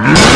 Yeah.